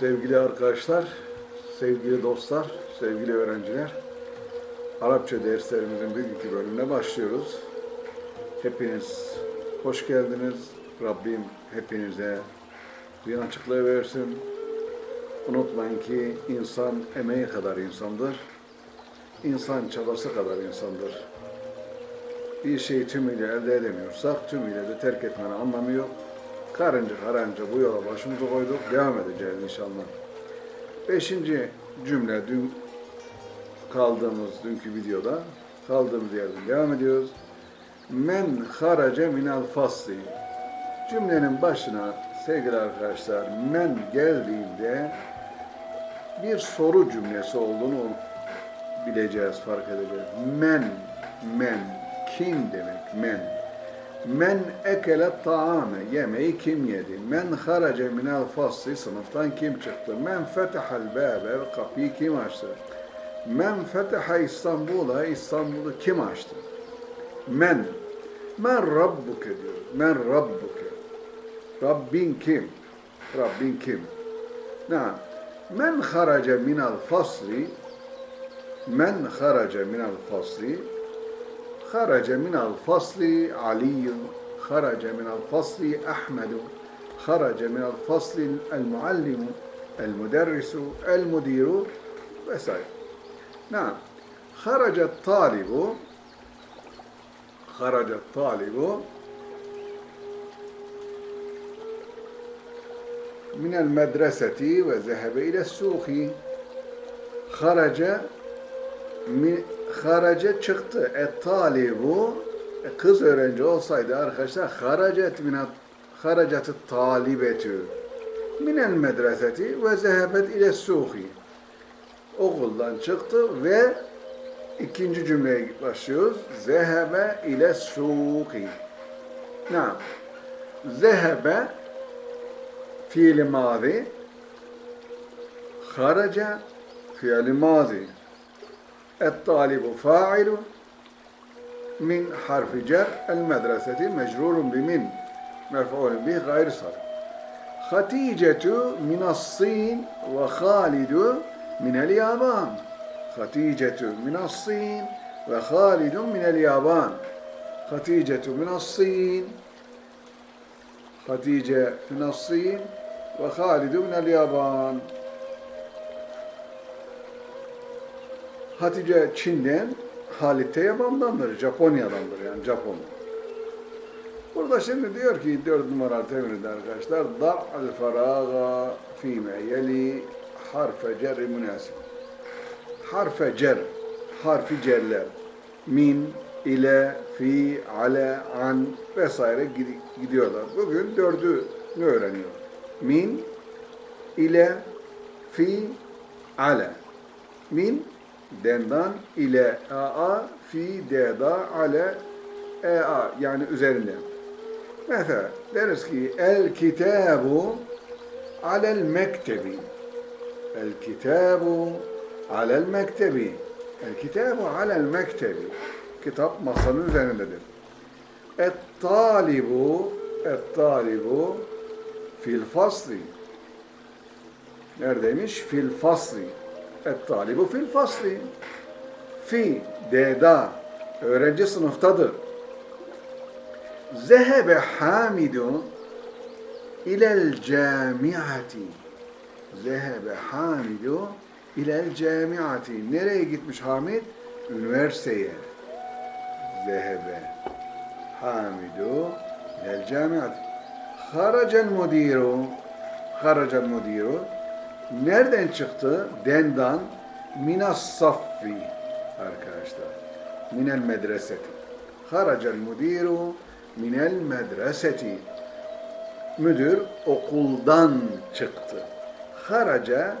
Sevgili arkadaşlar, sevgili dostlar, sevgili öğrenciler, Arapça derslerimizin bugünkü bölümüne başlıyoruz. Hepiniz hoş geldiniz. Rabbim hepinize uyanıklığı versin. Unutmayın ki insan emeği kadar insandır. İnsan çabası kadar insandır. Bir şeyi tümüyle elde edemiyorsak tümüyle de terk etmenin anlamı yok. Karınca karınca bu yola başımızı koyduk. Devam edeceğiz inşallah. Beşinci cümle dün kaldığımız dünkü videoda kaldığımız yerden devam ediyoruz. Men harace minel fasli. Cümlenin başına sevgili arkadaşlar men geldiğinde bir soru cümlesi olduğunu bileceğiz, fark edeceğiz. Men, men, kim demek men? Men ekele taame, yemeği kim yedi? Men harace minel fasli, sınıftan kim çıktı? Men fetehal bâbe, kapıyı kim açtı? Men feteha İstanbul'a, İstanbul'u kim açtı? Men, men rabbuke diyor. Men rabbuke. Rabbin kim? Rabbin kim? Naam. Men harace minel fasli, men harace minel fasli, خرج من الفصل علي خرج من الفصل أحمد خرج من الفصل المعلم المدرس المدير. وسائر نعم. خرج الطالب خرج الطالب من المدرسة وذهب إلى السوق. خرج من harace çıktı. Et talibu e, kız öğrenci olsaydı arkadaşlar haracet minat haracet talibetü minel medreseti ve zehebet ile suhi okuldan çıktı ve ikinci cümleye başlıyoruz. Zehebe ile suhi. Naam. Zehebe fiili mazi harace fiili mazi الطالب فاعل من حرف جر المدرسة مجرور بمن مرفوع به غير صرف خديجة من الصين وخالد من اليابان خديجة من الصين وخالد من اليابان خديجة من الصين خديجة من الصين وخالد من اليابان Hatice Çin'den, Halit de Yaban'dandır, Japonya'dandır yani Japon. Burada şimdi diyor ki dört numara temirinde arkadaşlar da'al faraga fîme yeli harfe cerri münasip. Harfe cer, harfi cerler. Min, ile, fi, ale, an vesaire gidiyorlar. Bugün dördünü öğreniyor. Min, ile, fi, ale. Min, dendan ile a fi deda ale ea yani üzerinde. Mesela deriz ki el kitabu alel mektebi. El kitabu alel mektebi. El kitabu alel mektebi. Kitap masanın üzerindedir. Et talibu et talibu fil fasli. Neredeymiş? Fil fasli. Et-talibu fil fasli. Fi, deda, öğrenci sınıftadır. Zehebe Hamidu ilel camiati. Zehebe Hamidu ilel camiati. Nereye gitmiş Hamid? Üniversiteye. Zehebe Hamidu ilel camiati. Haracel mudiru. Haracel mudiru Nereden çıktı? Dendan minas saffi arkadaşlar. Minel medreseti. Haracel müdiru minel medreseti. Müdür okuldan çıktı. Haraca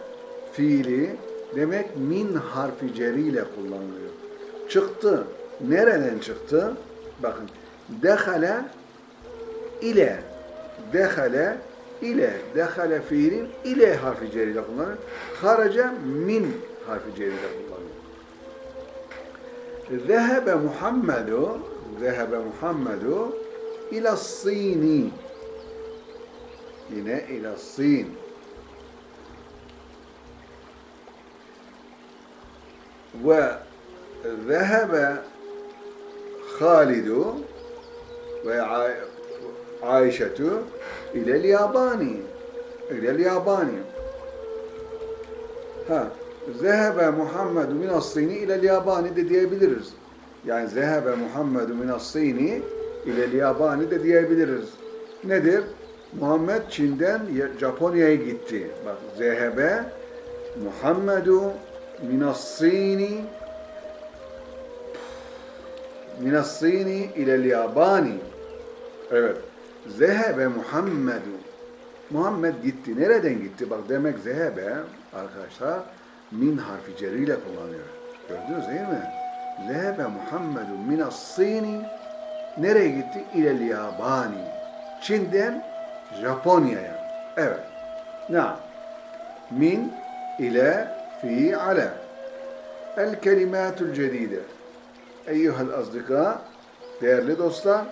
fiili demek min harfi ceriyle kullanılıyor. Çıktı. Nereden çıktı? Bakın. Dehale ile. Dehale ile dehale fiilin ile harfi ceriyle kullanılır. Haraca min harfi ceriyle kullanılır. Zehebe Muhammedu Zehebe Muhammedu ila sini yine ila sin ve zehebe Halidu ve Ayşetu ilel yabani ilel yabani ha zehebe Muhammedu minas-Sini ilel yabani de diyebiliriz. Yani zehebe Muhammedu minas-Sini ilel yabani de diyebiliriz. Nedir? Muhammed Çin'den Ya- Japonya'ya gitti. Bak zehebe Muhammedu minas-Sini minas-Sini ilel yabani. Evet. Zehebe Muhammedu. Muhammed gitti. Nereden gitti? Bak demek zehebe arkadaşlar min harfi ceriyle kullanıyor. Gördünüz değil mi? Zehebe Muhammedu minas-Sini nereye gitti? İlel yabani. Çin'den Japonya'ya. Evet. Na. Min ile fi ala. El kelimatul cedide. Eyyuhel azdika, değerli dostlar,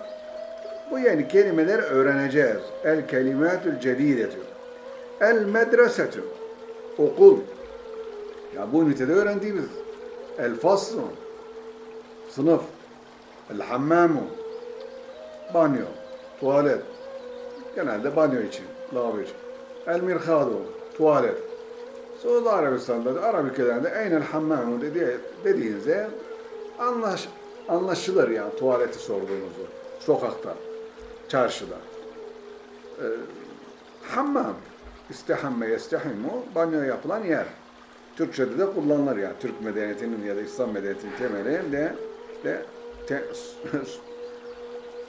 bu yeni kelimeler öğreneceğiz. El kelimatul cedidetü. El medresetü. Okul. Ya bu ünitede öğrendiğimiz. El faslu. Sınıf. El hammamu. Banyo. Tuvalet. Genelde banyo için. Lavabo için. El mirhadu. Tuvalet. Suudi Arabistan'da da Arap ülkelerinde eynel hammamu dedi, dediğinizde anlaş, anlaşılır yani tuvaleti sorduğunuzu. Sokakta, çarşıda. Ee, hammam, istihamme yestehimu, banyo yapılan yer. Türkçe'de de kullanılır yani. Türk medeniyetinin ya da İslam medeniyetinin temeli de, de te,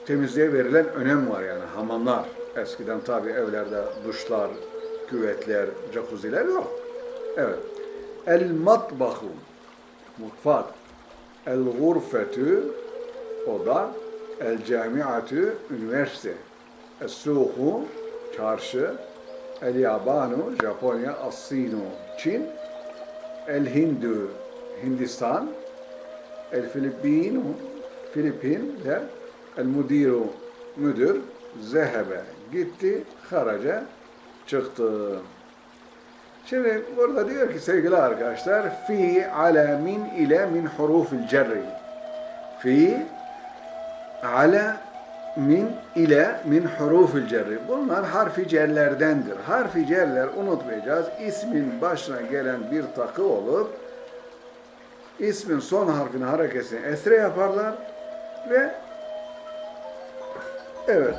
temizliğe verilen önem var yani hamamlar. Eskiden tabi evlerde duşlar, küvetler, jacuzziler yok. Evet. El matbahu mutfak. El gurfetü oda. El camiatü üniversite. El suhu çarşı. El yabanu Japonya. As-sinu Çin. El hindu Hindistan. El filipinu Filipinler. El mudiru müdür. Zehebe gitti. Haraca çıktı. Şimdi burada diyor ki sevgili arkadaşlar fi ala min ile min hurufil cerri. Fi ala min ile min hurufil cerri. Bunlar harfi cerlerdendir. Harfi cerler unutmayacağız. İsmin başına gelen bir takı olup ismin son harfini hareketini esre yaparlar ve evet